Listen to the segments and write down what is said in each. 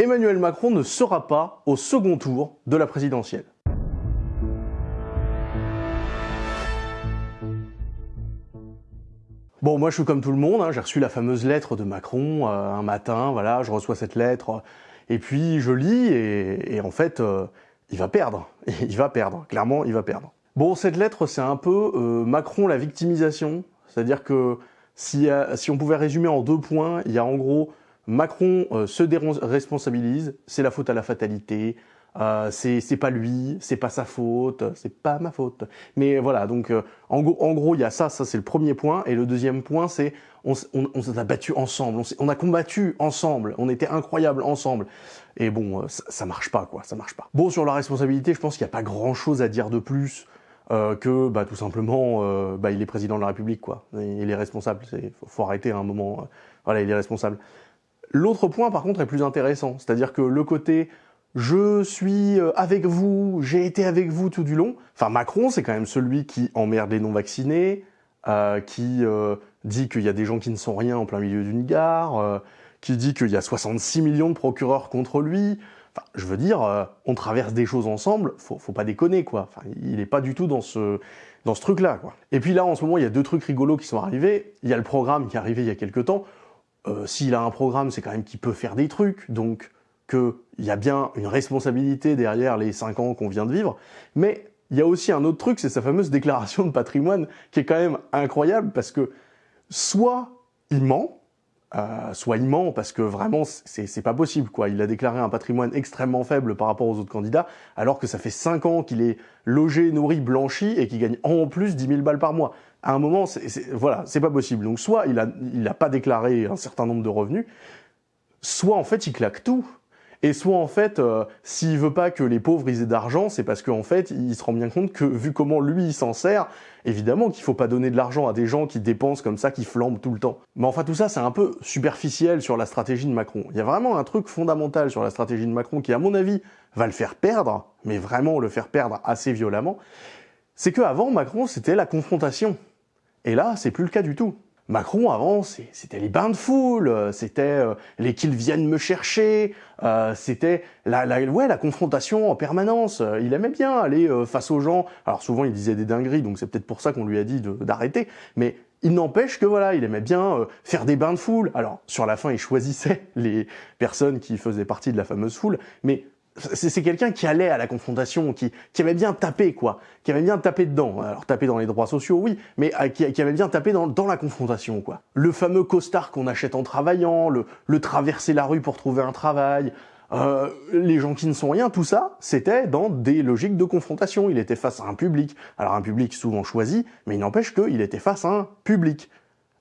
Emmanuel Macron ne sera pas au second tour de la présidentielle. Bon, moi je suis comme tout le monde, hein. j'ai reçu la fameuse lettre de Macron euh, un matin, voilà, je reçois cette lettre, et puis je lis, et, en fait, euh, il va perdre, il va perdre, clairement il va perdre. Bon, cette lettre c'est un peu euh, Macron la victimisation, c'est-à-dire que si, si on pouvait résumer en deux points, il y a en gros Macron se déresponsabilise, c'est la faute à la fatalité, euh, c'est pas lui, c'est pas sa faute, c'est pas ma faute. Mais voilà, donc euh, en, gros, il y a ça, ça c'est le premier point. Et le deuxième point, c'est on, s'est battu ensemble, on, a combattu ensemble, on était incroyables ensemble. Et bon, euh, ça, marche pas, quoi, ça marche pas. Bon, sur la responsabilité, je pense qu'il n'y a pas grand-chose à dire de plus. Euh, que bah, tout simplement, euh, bah, il est président de la République, quoi. Il est responsable, il faut, faut, arrêter à un moment. voilà, il est responsable. L'autre point, par contre, est plus intéressant. C'est-à-dire que le côté je suis euh, avec vous, j'ai été avec vous tout du long. Enfin, Macron, c'est quand même celui qui emmerde les non-vaccinés, euh, qui euh, dit qu'il y a des gens qui ne sont rien en plein milieu d'une gare, qui dit qu'il y a 66 millions de procureurs contre lui. Enfin, je veux dire, on traverse des choses ensemble, faut, faut pas déconner, quoi. Enfin, il n'est pas du tout dans ce, dans ce truc-là, quoi. Et puis là, en ce moment, il y a deux trucs rigolos qui sont arrivés. Il y a le programme qui est arrivé il y a quelques temps. S'il a un programme, c'est quand même qu'il peut faire des trucs, donc qu'il y a bien une responsabilité derrière les 5 ans qu'on vient de vivre, mais il y a aussi un autre truc, c'est sa fameuse déclaration de patrimoine qui est quand même incroyable parce que soit il ment, euh, soit il ment parce que vraiment c'est pas possible quoi. Il a déclaré un patrimoine extrêmement faible par rapport aux autres candidats alors que ça fait 5 ans qu'il est logé, nourri, blanchi et qu'il gagne en plus 10 000 balles par mois. À un moment, c'est voilà, c'est pas possible. Donc soit il a, il a pas déclaré un certain nombre de revenus, soit en fait il claque tout. Et soit en fait, euh, s'il veut pas que les pauvres aient d'argent, c'est parce qu'en fait, il se rend bien compte que vu comment lui il s'en sert, évidemment qu'il faut pas donner de l'argent à des gens qui dépensent comme ça, qui flambent tout le temps. Mais enfin tout ça, c'est un peu superficiel sur la stratégie de Macron. Il y a vraiment un truc fondamental sur la stratégie de Macron qui, à mon avis, va le faire perdre, mais vraiment le faire perdre assez violemment. C'est que avant Macron, c'était la confrontation. Et là, c'est plus le cas du tout. Macron, avant, c'était les bains de foule, euh, c'était euh, les qu'ils viennent me chercher, euh, c'était la, la, ouais, la confrontation en permanence. Il aimait bien aller face aux gens. Alors souvent, il disait des dingueries, donc c'est peut-être pour ça qu'on lui a dit d'arrêter. Mais il n'empêche que voilà, il aimait bien faire des bains de foule. Alors sur la fin, il choisissait les personnes qui faisaient partie de la fameuse foule, mais c'est quelqu'un qui allait à la confrontation, qui, qui aimait bien taper, quoi, qui aimait bien taper dedans. Alors taper dans les droits sociaux, oui, mais euh, qui, aimait bien taper dans, dans, la confrontation, quoi. Le fameux costard qu'on achète en travaillant, le, le, traverser la rue pour trouver un travail, euh, les gens qui ne sont rien, tout ça, c'était dans des logiques de confrontation. Il était face à un public. Alors un public souvent choisi, mais il n'empêche qu'il était face à un public.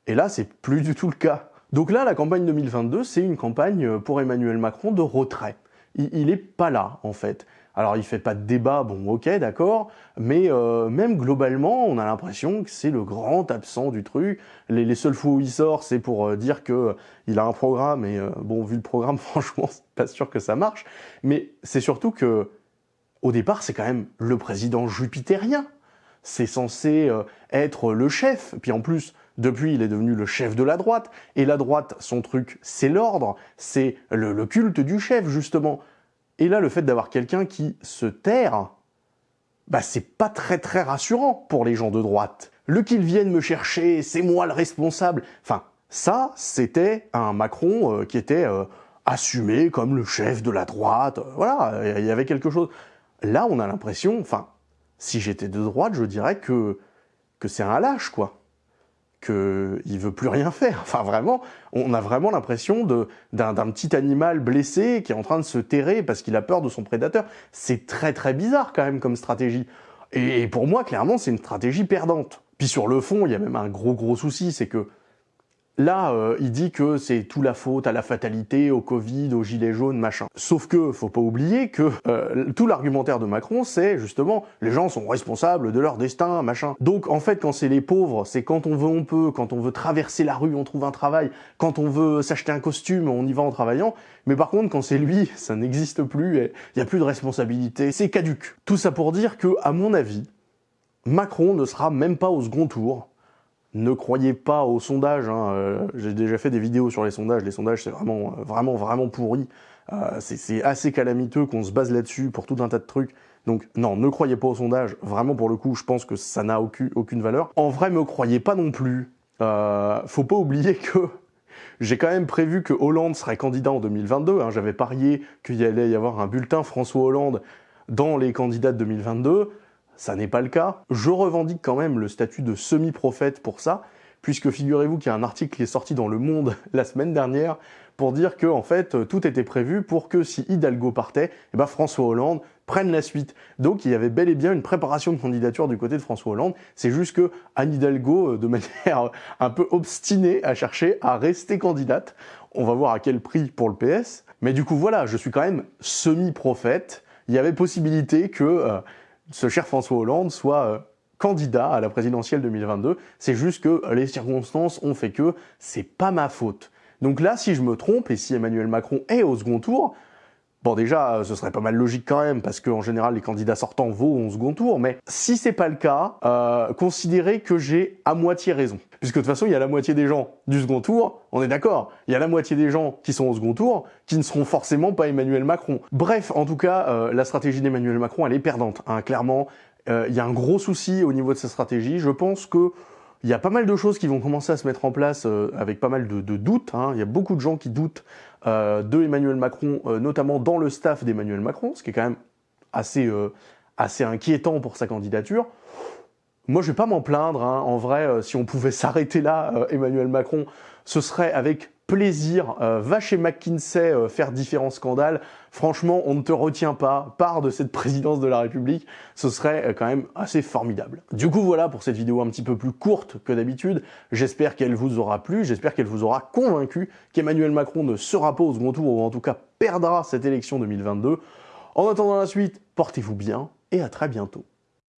Et là, c'est plus du tout le cas. Donc là, la campagne 2022, c'est une campagne pour Emmanuel Macron de retrait il, n'est est pas là en fait. Alors il fait pas de débat, bon ok d'accord, mais euh, même globalement on a l'impression que c'est le grand absent du truc. Les, seules fois où il sort c'est pour euh, dire que euh, il a un programme et bon vu le programme franchement c'est pas sûr que ça marche. Mais c'est surtout que au départ c'est quand même le président jupitérien. C'est censé être le chef, puis en plus depuis, il est devenu le chef de la droite. Et la droite, son truc, c'est l'ordre, c'est le, culte du chef, justement. Et là, le fait d'avoir quelqu'un qui se terre, bah c'est pas très très rassurant pour les gens de droite. Le qu'ils viennent me chercher, c'est moi le responsable. Enfin, ça, c'était un Macron euh, qui était euh, assumé comme le chef de la droite. voilà, il y avait quelque chose. Là, on a l'impression, enfin, si j'étais de droite, je dirais que, que c'est un lâche, quoi qu'il veut plus rien faire. Enfin vraiment, on a vraiment l'impression d'un petit animal blessé qui est en train de se terrer parce qu'il a peur de son prédateur. C'est très très bizarre quand même comme stratégie. Et pour moi, clairement, c'est une stratégie perdante. Puis sur le fond, il y a même un gros gros souci, c'est que Là, euh, il dit que c'est tout la faute à la fatalité, au Covid, aux gilets jaunes, machin. Sauf que, faut pas oublier que euh, tout l'argumentaire de Macron, c'est justement les gens sont responsables de leur destin, machin. Donc en fait, quand c'est les pauvres, c'est quand on veut, on peut, quand on veut traverser la rue, on trouve un travail, quand on veut s'acheter un costume, on y va en travaillant. Mais par contre, quand c'est lui, ça n'existe plus, il n'y a plus de responsabilité, c'est caduque. Tout ça pour dire que, à mon avis, Macron ne sera même pas au second tour, ne croyez pas aux sondages. Hein, euh, j'ai déjà fait des vidéos sur les sondages. Les sondages, c'est vraiment, euh, vraiment, vraiment pourri. c'est assez calamiteux qu'on se base là-dessus pour tout un tas de trucs. Donc non, ne croyez pas au sondage, vraiment pour le coup, je pense que ça n'a aucune, valeur. En vrai, me croyez pas non plus. faut pas oublier que j'ai quand même prévu que Hollande serait candidat en 2022. Hein. J'avais parié qu'il allait y avoir un bulletin François Hollande dans les candidats de 2022. Ça n'est pas le cas. Je revendique quand même le statut de semi-prophète pour ça, puisque figurez-vous qu'il y a un article qui est sorti dans Le Monde la semaine dernière pour dire que en fait tout était prévu pour que si Hidalgo partait, eh ben François Hollande prenne la suite. Donc il y avait bel et bien une préparation de candidature du côté de François Hollande. C'est juste que Anne Hidalgo, euh, de manière un peu obstinée, a cherché à rester candidate. On va voir à quel prix pour le PS. Mais du coup voilà, je suis quand même semi-prophète. Il y avait possibilité que euh, ce cher François Hollande soit euh, candidat à la présidentielle 2022. C'est juste que les circonstances ont fait que c'est pas ma faute. Donc là, si je me trompe, et si Emmanuel Macron est au second tour, Bon déjà, ce serait pas mal logique quand même, parce qu'en général, les candidats sortants vont au second tour, mais si c'est pas le cas, euh, considérez que j'ai à moitié raison. Puisque de toute façon, il y a la moitié des gens du second tour, on est d'accord, il y a la moitié des gens qui sont au second tour, qui ne seront forcément pas Emmanuel Macron. Bref, en tout cas, euh, la stratégie d'Emmanuel Macron, elle est perdante, hein, clairement. Euh, il y a un gros souci au niveau de sa stratégie, je pense que il y a pas mal de choses qui vont commencer à se mettre en place euh, avec pas mal de, doutes. Hein. Il y a beaucoup de gens qui doutent de Emmanuel Macron, euh, notamment dans le staff d'Emmanuel Macron, ce qui est quand même assez, assez inquiétant pour sa candidature. Moi, je vais pas m'en plaindre. Hein. En vrai, si on pouvait s'arrêter là, Emmanuel Macron, ce serait avec plaisir. Euh, va chez McKinsey euh, faire différents scandales. Franchement, on ne te retient pas. Part de cette présidence de la République. Ce serait euh, quand même assez formidable. Du coup, voilà pour cette vidéo un petit peu plus courte que d'habitude. J'espère qu'elle vous aura plu. J'espère qu'elle vous aura convaincu qu'Emmanuel Macron ne sera pas au second tour ou en tout cas perdra cette élection 2022. En attendant la suite, portez-vous bien et à très bientôt.